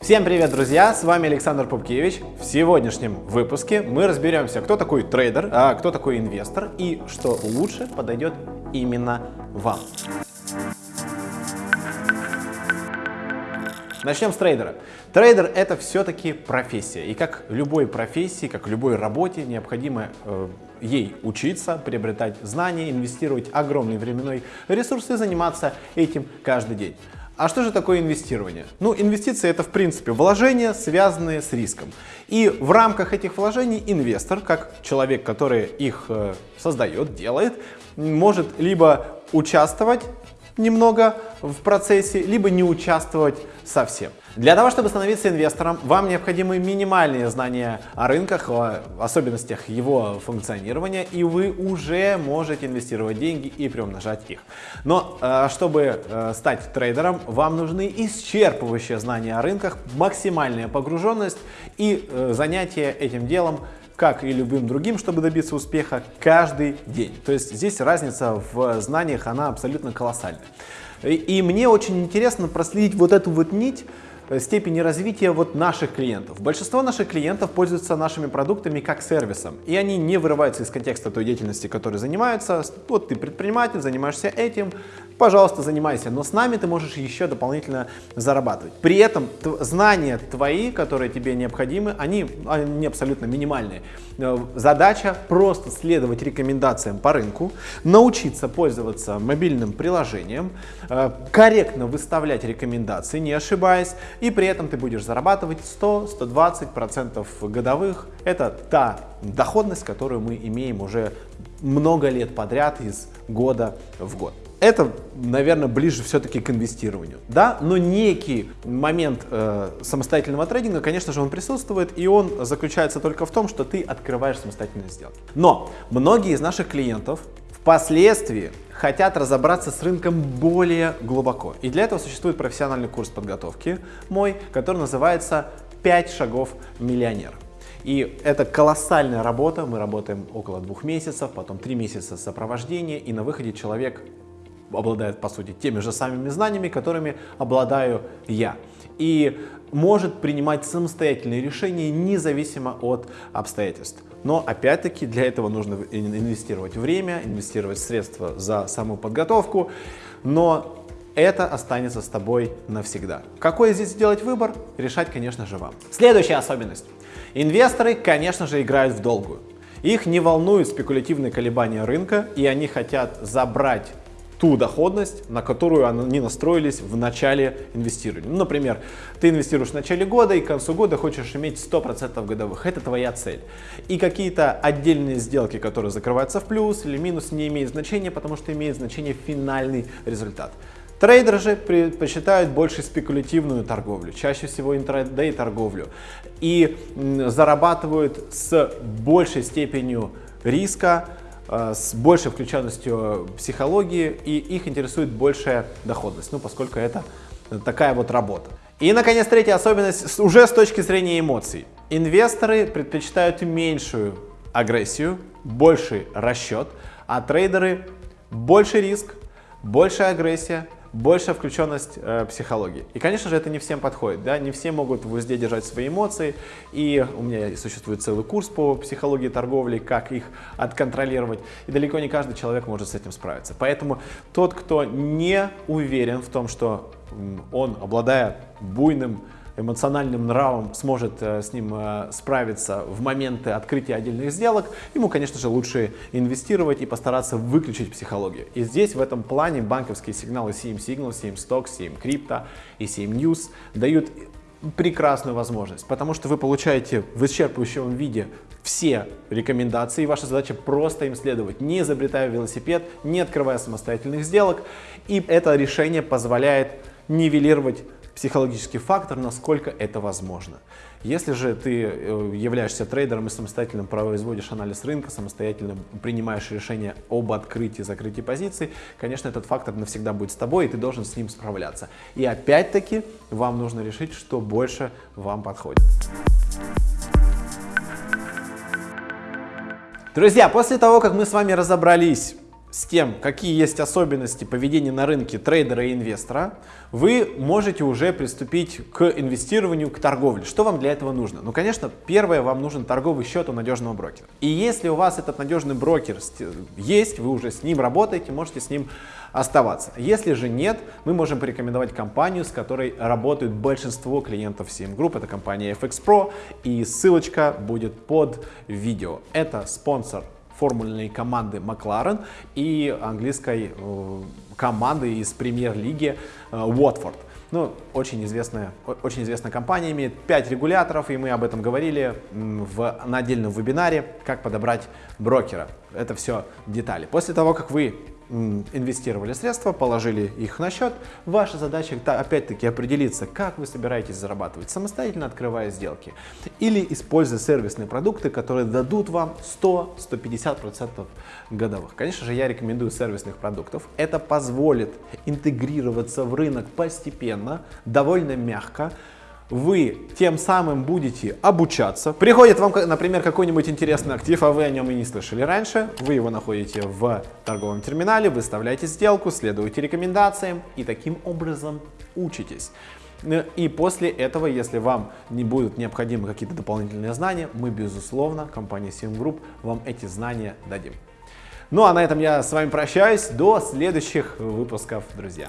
Всем привет, друзья! С вами Александр Пупкевич. В сегодняшнем выпуске мы разберемся, кто такой трейдер, а кто такой инвестор и что лучше подойдет именно вам. Начнем с трейдера. Трейдер это все-таки профессия. И как любой профессии, как любой работе, необходимо э, ей учиться, приобретать знания, инвестировать огромный временной ресурс и заниматься этим каждый день. А что же такое инвестирование? Ну, инвестиции это в принципе вложения, связанные с риском. И в рамках этих вложений инвестор, как человек, который их э, создает, делает, может либо участвовать немного в процессе, либо не участвовать совсем. Для того, чтобы становиться инвестором, вам необходимы минимальные знания о рынках, о особенностях его функционирования, и вы уже можете инвестировать деньги и приумножать их. Но э, чтобы э, стать трейдером, вам нужны исчерпывающие знания о рынках, максимальная погруженность и э, занятие этим делом как и любым другим, чтобы добиться успеха каждый день. То есть здесь разница в знаниях, она абсолютно колоссальная. И, и мне очень интересно проследить вот эту вот нить, Э, степени развития вот наших клиентов. Большинство наших клиентов пользуются нашими продуктами как сервисом, и они не вырываются из контекста той деятельности, которой занимаются. Вот ты предприниматель, занимаешься этим, пожалуйста, занимайся, но с нами ты можешь еще дополнительно зарабатывать. При этом знания твои, которые тебе необходимы, они, они абсолютно минимальные. Э, задача просто следовать рекомендациям по рынку, научиться пользоваться мобильным приложением, э, корректно выставлять рекомендации, не ошибаясь, и при этом ты будешь зарабатывать 100-120% годовых. Это та доходность, которую мы имеем уже много лет подряд из года в год. Это, наверное, ближе все-таки к инвестированию. Да, но некий момент э, самостоятельного трейдинга, конечно же, он присутствует, и он заключается только в том, что ты открываешь самостоятельные сделки. Но многие из наших клиентов впоследствии хотят разобраться с рынком более глубоко. И для этого существует профессиональный курс подготовки мой, который называется «5 шагов миллионера». И это колоссальная работа, мы работаем около двух месяцев, потом три месяца сопровождения, и на выходе человек обладает, по сути, теми же самыми знаниями, которыми обладаю я. И может принимать самостоятельные решения независимо от обстоятельств. Но опять-таки для этого нужно инвестировать время, инвестировать средства за саму подготовку, но это останется с тобой навсегда. Какой здесь сделать выбор, решать, конечно же, вам. Следующая особенность. Инвесторы, конечно же, играют в долгую. Их не волнуют спекулятивные колебания рынка, и они хотят забрать ту доходность, на которую они настроились в начале инвестирования. Ну, например, ты инвестируешь в начале года и к концу года хочешь иметь 100% годовых. Это твоя цель. И какие-то отдельные сделки, которые закрываются в плюс или минус, не имеют значения, потому что имеет значение финальный результат. Трейдеры же предпочитают больше спекулятивную торговлю, чаще всего интрадей торговлю и зарабатывают с большей степенью риска, с большей включенностью психологии, и их интересует большая доходность, ну, поскольку это такая вот работа. И, наконец, третья особенность уже с точки зрения эмоций. Инвесторы предпочитают меньшую агрессию, больший расчет, а трейдеры больше риск, большая агрессия, большая включенность э, психологии. И, конечно же, это не всем подходит, да, не все могут в узде держать свои эмоции, и у меня существует целый курс по психологии торговли, как их отконтролировать, и далеко не каждый человек может с этим справиться. Поэтому тот, кто не уверен в том, что он, обладая буйным эмоциональным нравом сможет э, с ним э, справиться в моменты открытия отдельных сделок, ему, конечно же, лучше инвестировать и постараться выключить психологию. И здесь в этом плане банковские сигналы CM Signal, CM Stock, CM Crypto и CM News дают прекрасную возможность, потому что вы получаете в исчерпывающем виде все рекомендации, ваша задача просто им следовать, не изобретая велосипед, не открывая самостоятельных сделок, и это решение позволяет нивелировать психологический фактор, насколько это возможно. Если же ты э, являешься трейдером и самостоятельно производишь анализ рынка, самостоятельно принимаешь решение об открытии и закрытии позиций, конечно, этот фактор навсегда будет с тобой, и ты должен с ним справляться. И опять-таки вам нужно решить, что больше вам подходит. Друзья, после того, как мы с вами разобрались с тем, какие есть особенности поведения на рынке трейдера и инвестора, вы можете уже приступить к инвестированию, к торговле. Что вам для этого нужно? Ну, конечно, первое, вам нужен торговый счет у надежного брокера. И если у вас этот надежный брокер есть, вы уже с ним работаете, можете с ним оставаться. Если же нет, мы можем порекомендовать компанию, с которой работают большинство клиентов CM Group. Это компания FX Pro, и ссылочка будет под видео. Это спонсор формульной команды Макларен и английской э, команды из премьер-лиги э, Уотфорд. Ну, очень известная, очень известная компания, имеет 5 регуляторов, и мы об этом говорили в, на отдельном вебинаре, как подобрать брокера. Это все детали. После того, как вы инвестировали средства, положили их на счет. Ваша задача опять-таки определиться, как вы собираетесь зарабатывать, самостоятельно открывая сделки или используя сервисные продукты, которые дадут вам 100-150% годовых. Конечно же, я рекомендую сервисных продуктов. Это позволит интегрироваться в рынок постепенно, довольно мягко, вы тем самым будете обучаться. Приходит вам, например, какой-нибудь интересный актив, а вы о нем и не слышали раньше. Вы его находите в торговом терминале, выставляете сделку, следуете рекомендациям и таким образом учитесь. И после этого, если вам не будут необходимы какие-то дополнительные знания, мы, безусловно, компания Sim Group, вам эти знания дадим. Ну а на этом я с вами прощаюсь. До следующих выпусков, друзья.